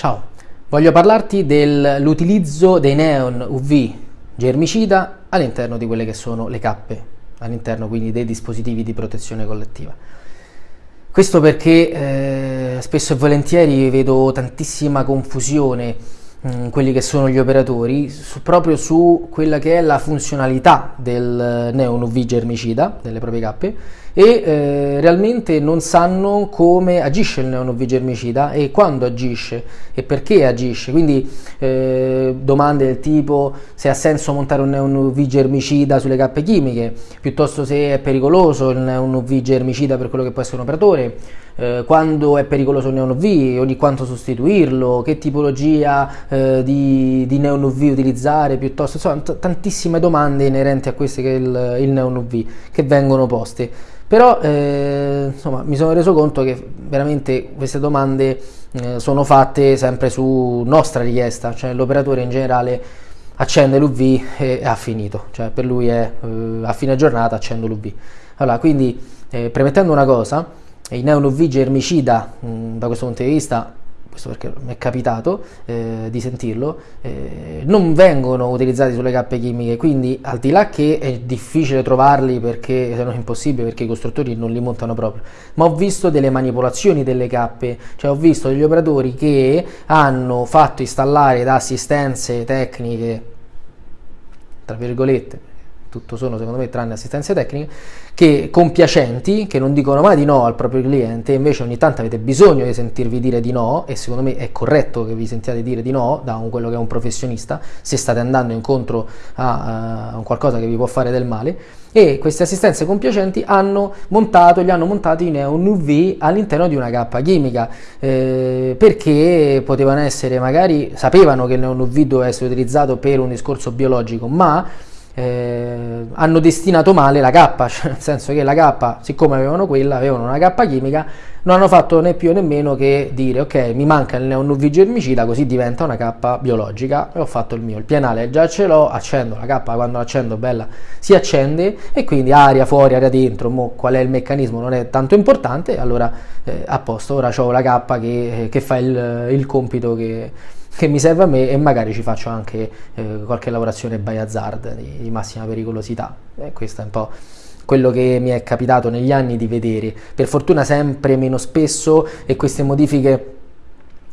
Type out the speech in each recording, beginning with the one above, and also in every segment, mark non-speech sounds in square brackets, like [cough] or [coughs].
Ciao, voglio parlarti dell'utilizzo dei neon UV germicida all'interno di quelle che sono le cappe, all'interno quindi dei dispositivi di protezione collettiva. Questo perché eh, spesso e volentieri vedo tantissima confusione mm, quelli che sono gli operatori su, proprio su quella che è la funzionalità del neon UV germicida delle proprie cappe e eh, realmente non sanno come agisce il neon UV germicida e quando agisce e perché agisce. Quindi eh, domande del tipo se ha senso montare un neon UV germicida sulle cappe chimiche piuttosto se è pericoloso il neon UV germicida per quello che può essere un operatore eh, quando è pericoloso il neon UV, ogni quanto sostituirlo, che tipologia eh, di, di, neon UV utilizzare, piuttosto, insomma, tantissime domande inerenti a queste che è il, il neon UV che vengono poste. Però eh, insomma, mi sono reso conto che veramente queste domande eh, sono fatte sempre su nostra richiesta, cioè l'operatore in generale accende l'UV e ha finito, cioè per lui è eh, a fine giornata accendo l'UV. Allora, quindi eh, premettendo una cosa, il neon UV germicida mh, da questo punto di vista questo perché mi è capitato eh, di sentirlo, eh, non vengono utilizzati sulle cappe chimiche, quindi al di là che è difficile trovarli perché se no è impossibile perché i costruttori non li montano proprio, ma ho visto delle manipolazioni delle cappe, cioè ho visto degli operatori che hanno fatto installare da assistenze tecniche, tra virgolette, tutto sono secondo me tranne assistenze tecniche, che compiacenti, che non dicono mai di no al proprio cliente, invece ogni tanto avete bisogno di sentirvi dire di no e secondo me è corretto che vi sentiate dire di no da un, quello che è un professionista, se state andando incontro a, a qualcosa che vi può fare del male. E queste assistenze compiacenti hanno montato, gli hanno montato i neon UV all'interno di una cappa chimica eh, perché potevano essere magari, sapevano che il neon UV doveva essere utilizzato per un discorso biologico ma eh, hanno destinato male la K, [laughs] cioè nel senso che la K, siccome avevano quella, avevano una K chimica, non hanno fatto né più né meno che dire ok mi manca il neon UV germicida così diventa una K biologica. E ho fatto il mio, il pianale già ce l'ho, accendo la K quando l'accendo bella si accende. E quindi aria fuori, aria dentro, mo, qual è il meccanismo non è tanto importante, allora eh, a posto, ora ho la K che, che fa il, il compito che che mi serve a me e magari ci faccio anche eh, qualche lavorazione by hazard di, di massima pericolosità. E questo è un po' quello che mi è capitato negli anni di vedere. Per fortuna sempre meno spesso e queste modifiche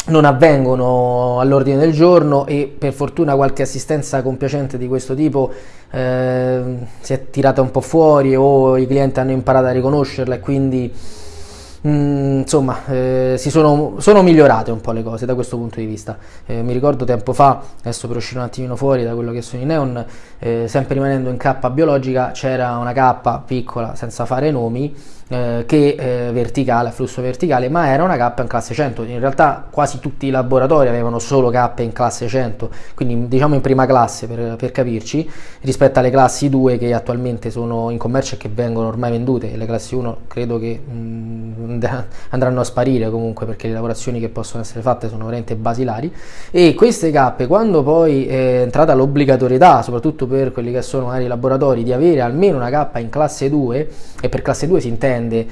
non avvengono all'ordine del giorno e per fortuna qualche assistenza compiacente di questo tipo eh, si è tirata un po' fuori o i clienti hanno imparato a riconoscerla e quindi Mm, insomma, eh, sono, sono, migliorate un po' le cose da questo punto di vista. Eh, mi ricordo tempo fa, adesso per uscire un attimino fuori da quello che sono i neon, eh, sempre rimanendo in K biologica, c'era una K piccola, senza fare nomi, eh, che eh, verticale, a flusso verticale, ma era una K in classe 100. In realtà quasi tutti i laboratori avevano solo K in classe 100, quindi diciamo in prima classe per, per capirci, rispetto alle classi 2 che attualmente sono in commercio e che vengono ormai vendute. Le classi 1 credo che mh, mm, [laughs] andranno a sparire comunque perché le lavorazioni che possono essere fatte sono veramente basilari. E queste K, quando poi è entrata l'obbligatorietà, soprattutto per quelli che sono magari i laboratori, di avere almeno una K in classe 2, e per classe 2 si intende comprende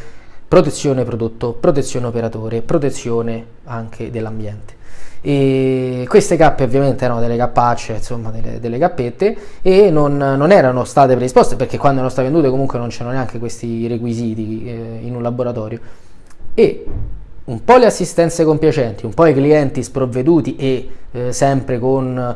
protezione prodotto, protezione operatore, protezione anche dell'ambiente. E queste cappe ovviamente erano delle cappacce, insomma delle, delle cappette e non, non, erano state predisposte perché quando erano state vendute comunque non c'erano neanche questi requisiti eh, in un laboratorio e un po' le assistenze compiacenti, un po' i clienti sprovveduti e eh, sempre con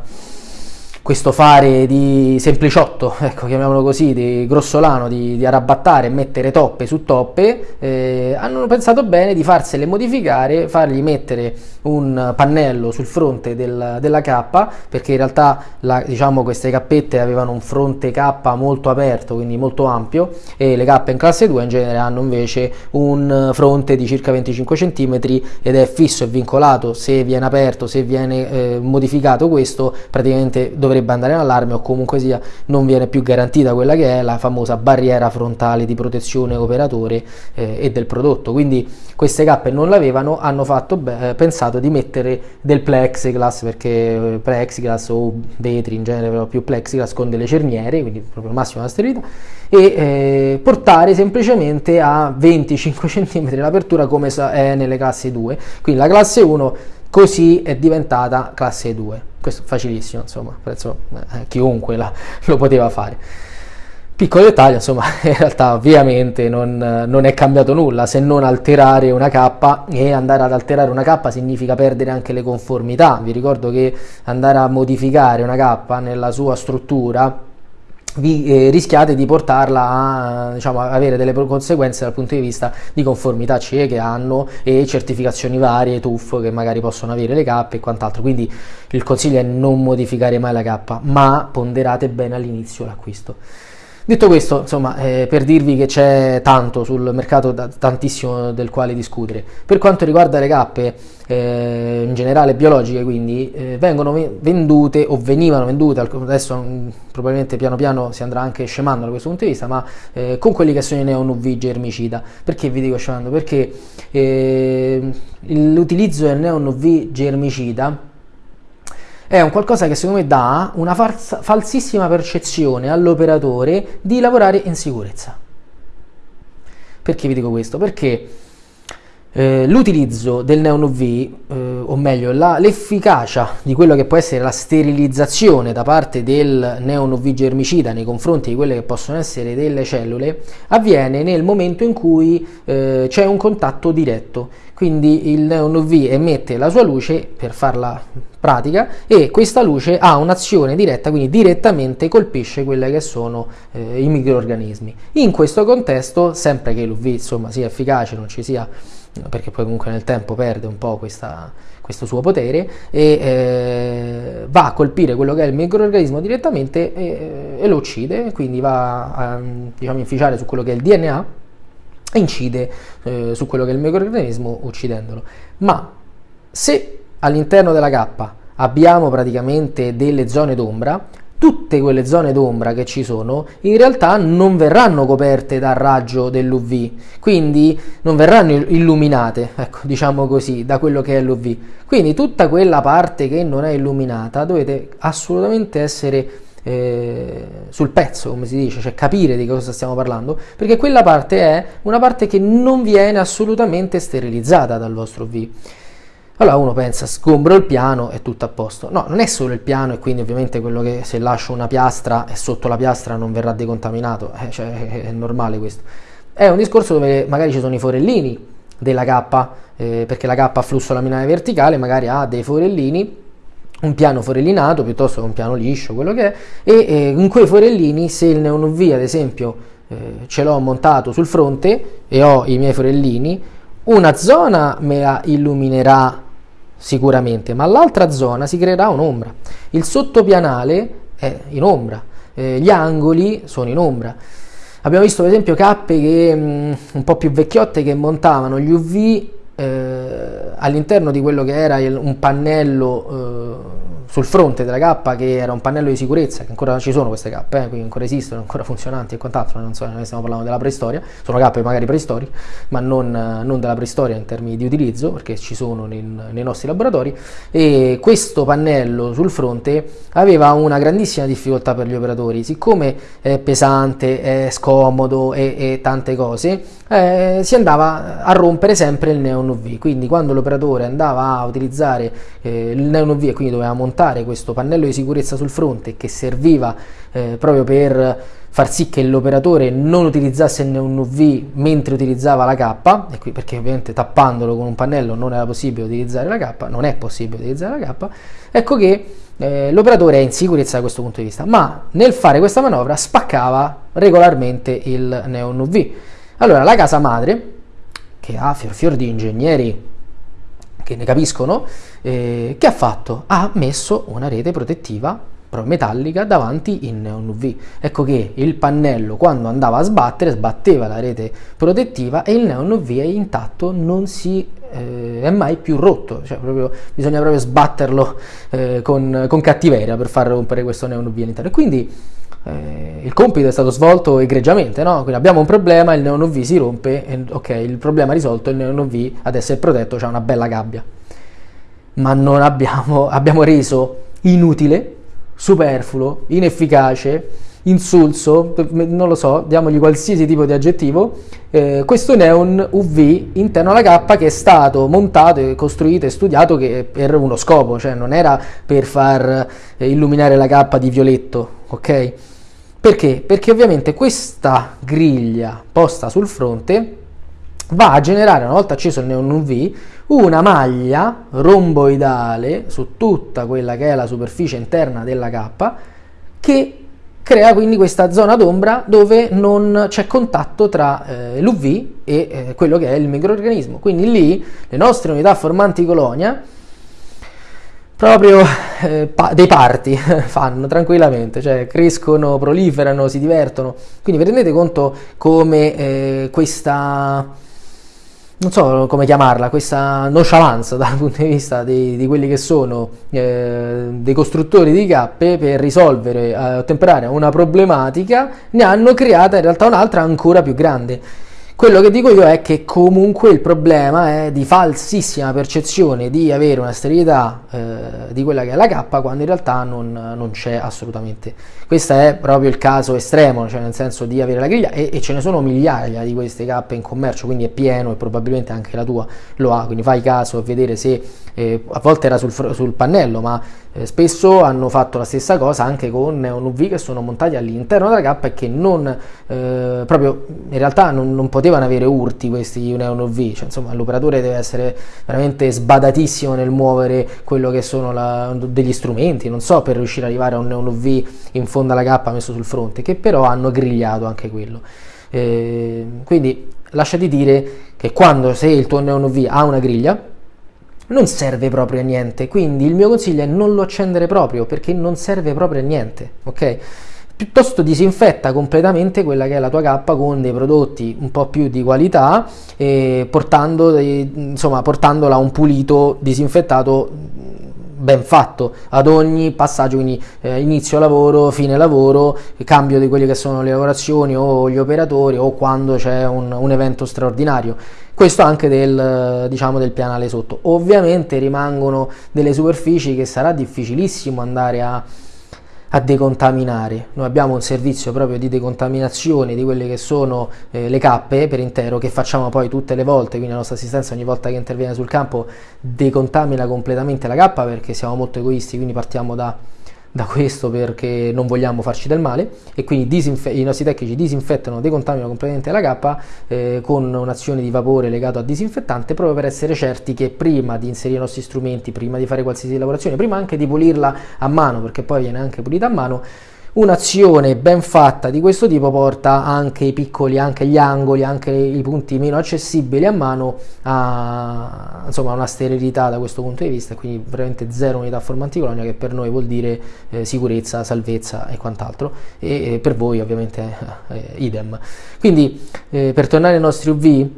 questo fare di sempliciotto, [laughs] ecco, chiamiamolo così, di grossolano, di, di arrabattare e mettere toppe su toppe, eh, hanno pensato bene di farsele modificare, fargli mettere un pannello sul fronte del, della K, perché in realtà la, diciamo, queste cappette avevano un fronte K molto aperto, quindi molto ampio, e le K in classe 2 in genere hanno invece un fronte di circa 25 cm ed è fisso e vincolato, se viene aperto, se viene eh, modificato questo, praticamente dovrebbe dovrebbe andare in allarme o comunque sia non viene più garantita quella che è la famosa barriera frontale di protezione operatore eh, e del prodotto. Quindi queste cappe non l'avevano, hanno fatto beh, pensato di mettere del plexiglass perché eh, plexiglass o vetri in genere però più plexiglass con delle cerniere, quindi proprio massima sterilità e eh, portare semplicemente a 25 [laughs] cm l'apertura come è nelle classi 2. Quindi la classe 1 Così è diventata classe 2. Questo facilissimo, insomma, penso eh, chiunque la, lo poteva fare. Piccolo dettaglio, insomma, [laughs] in realtà ovviamente non, non, è cambiato nulla se non alterare una K e andare ad alterare una K significa perdere anche le conformità. Vi ricordo che andare a modificare una K nella sua struttura vi eh, rischiate di portarla a diciamo, avere delle conseguenze dal punto di vista di conformità CE che hanno e certificazioni varie, TUF che magari possono avere le K e quant'altro. Quindi il consiglio è non modificare mai la K, ma ponderate bene all'inizio l'acquisto. Detto questo, insomma, eh, per dirvi che c'è tanto sul mercato, da, tantissimo del quale discutere. Per quanto riguarda le cappe, eh, in generale biologiche, quindi, eh, vengono vendute o venivano vendute, adesso mh, mm, probabilmente piano piano si andrà anche scemando da questo punto di vista, ma eh, con quelli che sono i neon UV germicida. Perché vi dico scemando? Perché eh, l'utilizzo del neon UV germicida è un qualcosa che secondo me dà una falsa, falsissima percezione all'operatore di lavorare in sicurezza. Perché vi dico questo? Perché eh, l'utilizzo del neon UV, eh, o meglio l'efficacia di quello che può essere la sterilizzazione da parte del neon UV germicida nei confronti di quelle che possono essere delle cellule, avviene nel momento in cui eh, c'è un contatto diretto. Quindi il neon UV emette la sua luce per farla pratica e questa luce ha un'azione diretta, quindi direttamente colpisce quelli che sono eh, i microorganismi. In questo contesto, sempre che l'UV insomma, sia efficace, non ci sia perché poi comunque nel tempo perde un po' questa, questo suo potere e eh, va a colpire quello che è il microorganismo direttamente e, e lo uccide, quindi va a diciamo, inficiare su quello che è il DNA e incide eh, su quello che è il microorganismo uccidendolo. Ma se all'interno della cappa abbiamo praticamente delle zone d'ombra, tutte quelle zone d'ombra che ci sono in realtà non verranno coperte dal raggio dell'UV, quindi non verranno illuminate, ecco, diciamo così, da quello che è l'UV. Quindi tutta quella parte che non è illuminata dovete assolutamente essere eh, sul pezzo, come si dice, cioè capire di cosa stiamo parlando, perché quella parte è una parte che non viene assolutamente sterilizzata dal vostro UV. Allora uno pensa, sgombro il piano e tutto a posto. No, non è solo il piano e quindi ovviamente quello che se lascio una piastra e sotto la piastra non verrà decontaminato, eh, cioè è, normale questo. È un discorso dove magari ci sono i forellini della K, eh, perché la K a flusso laminare verticale magari ha dei forellini, un piano forellinato piuttosto che un piano liscio, quello che è, e eh, in quei forellini se il neon UV ad esempio eh, ce l'ho montato sul fronte e ho i miei forellini, una zona me la illuminerà sicuramente, ma all'altra zona si creerà un'ombra. Il sottopianale è in ombra, eh, gli angoli sono in ombra. Abbiamo visto per esempio cappe che, mh, mm, un po' più vecchiotte che montavano gli UV eh, all'interno di quello che era il, un pannello eh, sul fronte della K che era un pannello di sicurezza, che ancora ci sono queste K, eh, quindi ancora esistono, ancora [laughs] funzionanti e quant'altro, non so, noi stiamo parlando della preistoria, sono K magari preistoriche, ma non, non, della preistoria in termini di utilizzo, perché ci sono nei, nei nostri laboratori, e questo pannello sul fronte aveva una grandissima difficoltà per gli operatori, siccome è pesante, è scomodo e, e tante cose, eh, si andava a rompere sempre il neon UV, quindi quando l'operatore andava a utilizzare eh, il neon UV e quindi doveva montare questo pannello di sicurezza sul fronte che serviva eh, proprio per far sì che l'operatore non utilizzasse il neon UV mentre utilizzava la K, qui, perché ovviamente tappandolo con un pannello non era possibile utilizzare la K, non è possibile utilizzare la K, ecco che eh, l'operatore è in sicurezza da questo punto di vista, ma nel fare questa manovra spaccava regolarmente il neon UV. Allora la casa madre, che ha fior fior di ingegneri che ne capiscono, eh, che ha fatto? Ha messo una rete protettiva metallica davanti in neon UV. Ecco che il pannello quando andava a sbattere sbatteva la rete protettiva e il neon UV è intatto, non si eh, è mai più rotto, cioè proprio, bisogna proprio sbatterlo eh, con, con, cattiveria per far rompere questo neon UV all'interno. Quindi eh, il compito è stato svolto egregiamente, no? Quindi abbiamo un problema, il neon UV si rompe, e, ok, il problema risolto, il neon UV adesso è protetto, c'è una bella gabbia. Ma non abbiamo, [laughs] abbiamo reso inutile, superfluo, inefficace insulso, non lo so, diamogli qualsiasi tipo di aggettivo, eh, questo neon UV interno alla cappa che è stato montato e costruito e studiato per uno scopo, cioè non era per far eh, illuminare la cappa di violetto, ok? Perché? Perché ovviamente questa griglia posta sul fronte va a generare, una volta acceso il neon UV, una maglia romboidale su tutta quella che è la superficie interna della cappa che crea quindi questa zona d'ombra dove non c'è contatto tra eh, l'UV e eh, quello che è il microorganismo. Quindi lì le nostre unità formanti colonia proprio eh, pa- dei parti [laughs] fanno tranquillamente, cioè crescono, proliferano, si divertono. Quindi vi rendete conto come eh, questa non so come chiamarla, questa nonchalance dal punto di vista di, di quelli che sono eh, dei costruttori di cappe per risolvere, eh, ottemperare una problematica, ne hanno creata in realtà un'altra ancora più grande. Quello che dico io è che comunque il problema è di falsissima percezione di avere una sterilità eh, di quella che è la K quando in realtà non, non, c'è assolutamente. Questo è proprio il caso estremo, cioè nel senso di avere la griglia e, e, ce ne sono migliaia di queste K in commercio, quindi è pieno e probabilmente anche la tua lo ha, quindi fai caso a vedere se eh, a volte era sul, sul pannello, ma eh, spesso hanno fatto la stessa cosa anche con neon UV che sono montati all'interno della cappa e che non eh, proprio in realtà non, non, potevano avere urti questi neon UV, cioè, insomma l'operatore deve essere veramente sbadatissimo nel muovere quello che sono la, degli strumenti, non so, per riuscire ad arrivare a un neon UV in fondo alla cappa messo sul fronte, che però hanno grigliato anche quello. Eh, quindi lasciati dire che quando se il tuo neon UV ha una griglia non serve proprio a niente, quindi il mio consiglio è non lo accendere proprio perché non serve proprio a niente, ok? Piuttosto disinfetta completamente quella che è la tua cappa con dei prodotti un po' più di qualità, eh, portando, insomma, portandola a un pulito disinfettato ben fatto ad ogni passaggio, quindi eh, inizio lavoro, fine lavoro, cambio di quelle che sono le lavorazioni o gli operatori o quando c'è un, un evento straordinario. Questo anche del, diciamo, del pianale sotto. Ovviamente rimangono delle superfici che sarà difficilissimo andare a, a decontaminare. Noi abbiamo un servizio proprio di decontaminazione di quelle che sono eh, le cappe per intero che facciamo poi tutte le volte, quindi la nostra assistenza ogni volta che interviene sul campo decontamina completamente la cappa perché siamo molto egoisti, quindi partiamo da da questo perché non vogliamo farci del male e quindi i nostri tecnici disinfettano, decontaminano completamente la cappa eh, con un'azione di vapore legato a disinfettante proprio per essere certi che prima di inserire i nostri strumenti, prima di fare qualsiasi lavorazione, prima anche di pulirla a mano perché poi viene anche pulita a mano Un'azione ben fatta di questo tipo porta anche i piccoli, anche gli angoli, anche i punti meno accessibili a mano a insomma, una sterilità da questo punto di vista, quindi veramente zero unità formanti colonia che per noi vuol dire eh, sicurezza, salvezza e quant'altro e, e per voi ovviamente eh, idem. Quindi eh, per tornare ai nostri UV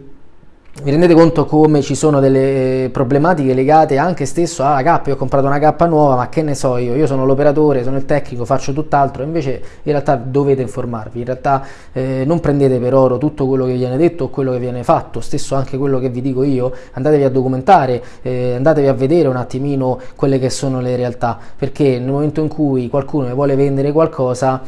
vi rendete conto come ci sono delle problematiche legate anche stesso alla K, io ho comprato una K nuova, ma che ne so io, io sono l'operatore, sono il tecnico, faccio tutt'altro, invece in realtà dovete informarvi, in realtà eh, non prendete per oro tutto quello che viene detto o quello che viene fatto, stesso anche quello che vi dico io, andatevi a documentare, eh, andatevi a vedere un attimino quelle che sono le realtà, perché nel momento in cui qualcuno vuole vendere qualcosa,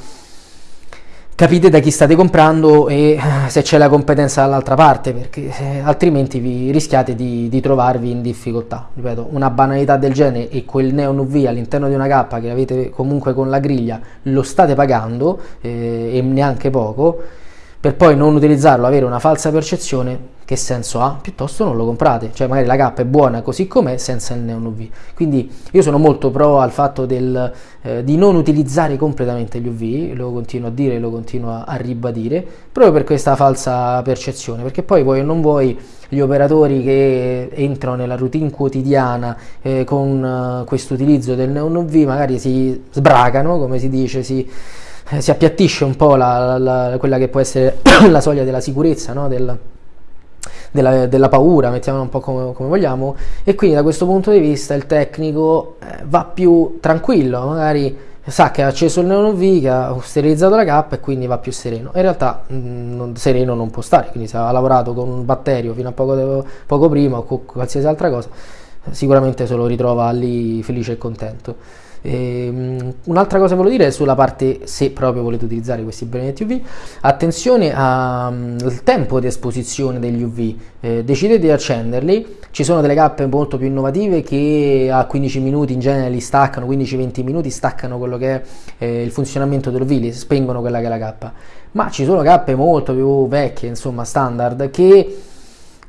capite da chi state comprando e eh, se c'è la competenza dall'altra parte, perché eh, altrimenti vi rischiate di, di, trovarvi in difficoltà. Ripeto, una banalità del genere e quel neon UV all'interno di una cappa che avete comunque con la griglia lo state pagando eh, e neanche poco per poi non utilizzarlo, avere una falsa percezione, che senso ha? Piuttosto non lo comprate, cioè magari la K è buona così com'è senza il neon UV. Quindi io sono molto pro al fatto del, eh, di non utilizzare completamente gli UV, lo continuo a dire, lo continuo a, a ribadire, proprio per questa falsa percezione, perché poi vuoi o non vuoi gli operatori che entrano nella routine quotidiana eh, con uh, questo utilizzo del neon UV magari si sbracano, come si dice, si eh, si appiattisce un po' la, la, quella che può essere [coughs] la soglia della sicurezza, no? Del, della, della, paura, mettiamola un po' come, come, vogliamo, e quindi da questo punto di vista il tecnico eh, va più tranquillo, magari sa che ha acceso il neon UV, che ha sterilizzato la cappa e quindi va più sereno. In realtà mh, mm, non, sereno non può stare, quindi se ha lavorato con un batterio fino a poco, poco prima o con qualsiasi altra cosa, sicuramente se lo ritrova lì felice e contento. E, un'altra cosa volevo dire è sulla parte se proprio volete utilizzare questi benedetti UV, attenzione al tempo di esposizione degli UV, eh, decidete di accenderli, ci sono delle cappe molto più innovative che a 15 minuti in genere li staccano, 15-20 minuti staccano quello che è eh, il funzionamento dell'UV, li spengono quella che è la cappa, ma ci sono cappe molto più vecchie, insomma standard, che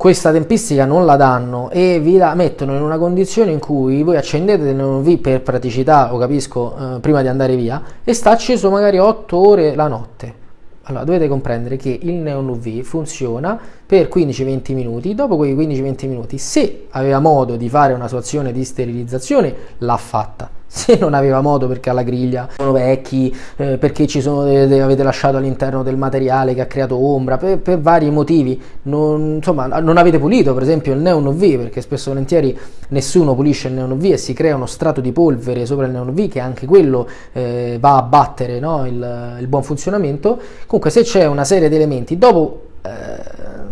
questa tempistica non la danno e vi la mettono in una condizione in cui voi accendete il neon V per praticità, o capisco, eh, prima di andare via e sta acceso magari 8 ore la notte. Allora dovete comprendere che il neon UV funziona per 15-20 minuti, dopo quei 15-20 minuti se aveva modo di fare una sua azione di sterilizzazione l'ha fatta, [laughs] se non aveva modo perché alla griglia sono vecchi, eh, perché ci sono de- avete lasciato all'interno del materiale che ha creato ombra, per, per vari motivi, non, insomma non avete pulito per esempio il neon UV perché spesso e volentieri nessuno pulisce il neon UV e si crea uno strato di polvere sopra il neon UV che anche quello eh, va a battere no? il, il, buon funzionamento, comunque se c'è una serie di elementi dopo... Eh,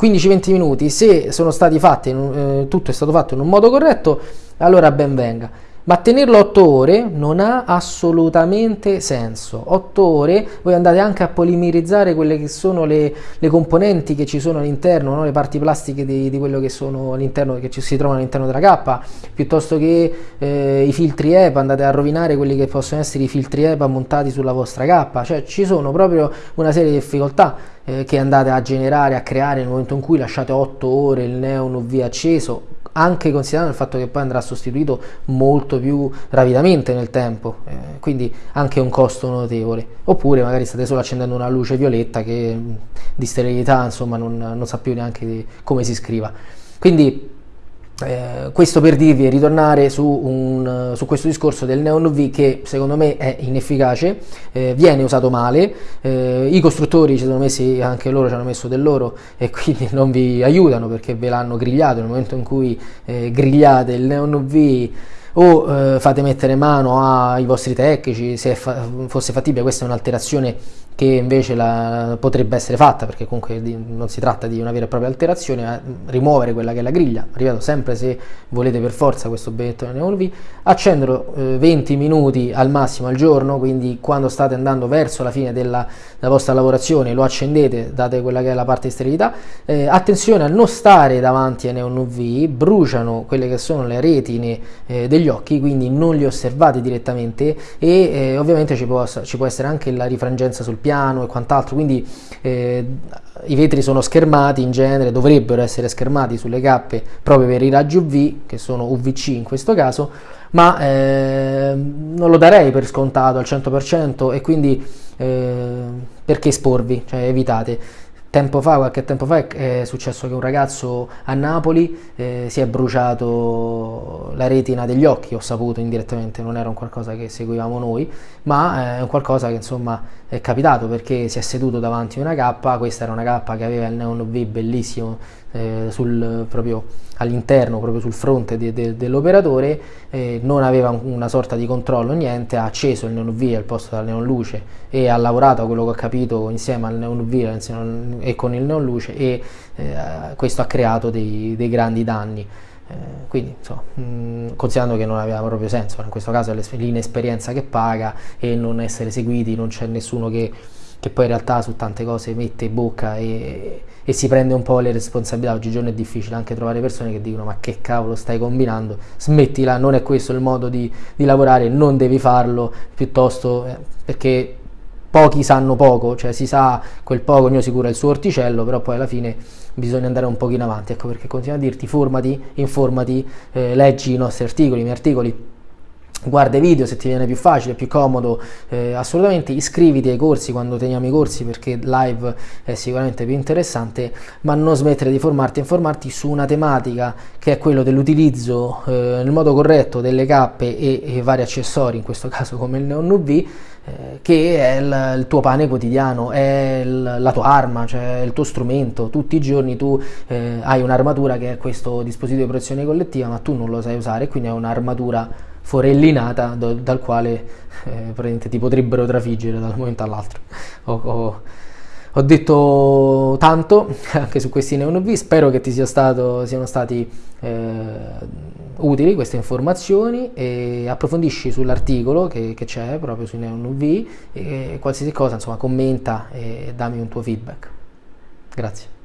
15-20 minuti, se sono stati fatti, eh, tutto è stato fatto in un modo corretto, allora ben venga ma tenerlo 8 ore non ha assolutamente senso. 8 ore voi andate anche a polimerizzare quelle che sono le, le componenti che ci sono all'interno, no? le parti plastiche di, di, quello che sono all'interno, che ci si trovano all'interno della cappa, piuttosto che eh, i filtri EPA, andate a rovinare quelli che possono essere i filtri EPA montati sulla vostra cappa, cioè ci sono proprio una serie di difficoltà eh, che andate a generare, a creare nel momento in cui lasciate 8 ore il neon UV acceso anche considerando il fatto che poi andrà sostituito molto più rapidamente nel tempo, eh, quindi anche un costo notevole. Oppure magari state solo accendendo una luce violetta che di sterilità insomma non, non sa più neanche come si scriva. Quindi eh, questo per dirvi ritornare su, un, su, questo discorso del neon UV che secondo me è inefficace, eh, viene usato male, eh, i costruttori ci sono messi, anche loro ci hanno messo del loro e [laughs] quindi non vi aiutano perché ve l'hanno grigliato nel momento in cui eh, grigliate il neon UV o eh, fate mettere mano ai vostri tecnici se fa- fosse fattibile, questa è un'alterazione che invece la, potrebbe essere fatta perché comunque di, non si tratta di una vera e propria alterazione, ma rimuovere quella che è la griglia, ripeto sempre se volete per forza questo benettone V, accenderlo eh, 20 minuti al massimo al giorno, quindi quando state andando verso la fine della, della vostra lavorazione lo accendete, date quella che è la parte di sterilità, eh, attenzione a non stare davanti ai neon UV, bruciano quelle che sono le retine eh, degli occhi, quindi non li osservate direttamente e eh, ovviamente ci può, ci può essere anche la rifrangenza sul piano piano e quant'altro, quindi eh, i vetri sono schermati in genere, dovrebbero essere schermati sulle cappe proprio per i raggi UV, che sono UVC in questo caso, ma eh, non lo darei per scontato al 100% e quindi eh, perché esporvi, cioè evitate. Tempo fa, qualche tempo fa, è successo che un ragazzo a Napoli eh, si è bruciato la retina degli occhi, ho saputo indirettamente, non era un qualcosa che seguivamo noi, ma è un qualcosa che insomma è capitato perché si è seduto davanti a una cappa, questa era una cappa che aveva il neon V bellissimo eh, sul, proprio all'interno, proprio sul fronte de, de, dell'operatore, eh, non aveva una sorta di controllo, niente, ha acceso il neon V al posto della neon luce e ha lavorato, quello che ho capito, insieme al neon V e con il neon luce e eh, questo ha creato dei, dei grandi danni. Eh, quindi, insomma, considerando che non aveva proprio senso, in questo caso è l'inesperienza che paga e non essere seguiti, non c'è nessuno che, che poi in realtà su tante cose mette bocca e, e, si prende un po' le responsabilità. Oggigiorno è difficile anche trovare persone che dicono ma che cavolo stai combinando, smettila, non è questo il modo di, di lavorare, non devi farlo, piuttosto eh, perché pochi sanno poco, cioè si sa quel poco, ognuno si cura il suo orticello, però poi alla fine bisogna andare un pochino avanti, ecco perché continuo a dirti formati, informati, eh, leggi i nostri articoli, i miei articoli, guarda i video se ti viene più facile, più comodo, eh, assolutamente iscriviti ai corsi quando teniamo i corsi perché live è sicuramente più interessante, ma non smettere di formarti e informarti su una tematica che è quello dell'utilizzo eh, nel modo corretto delle cappe e, e, vari accessori, in questo [laughs] caso come il Neon UV, eh, che è il, il, tuo pane quotidiano, è il, la tua arma, cioè il tuo strumento. Tutti i giorni tu eh, hai un'armatura che è questo dispositivo di protezione collettiva, ma tu non lo sai usare, quindi è un'armatura forellinata do, dal quale eh, ti potrebbero trafiggere dal momento all'altro. Ho, ho, ho, detto tanto [laughs] anche su questi neon V, spero che ti sia stato, siano stati eh, utili queste informazioni e approfondisci sull'articolo che, c'è proprio su Neon UV e qualsiasi cosa, insomma, commenta e dammi un tuo feedback. Grazie.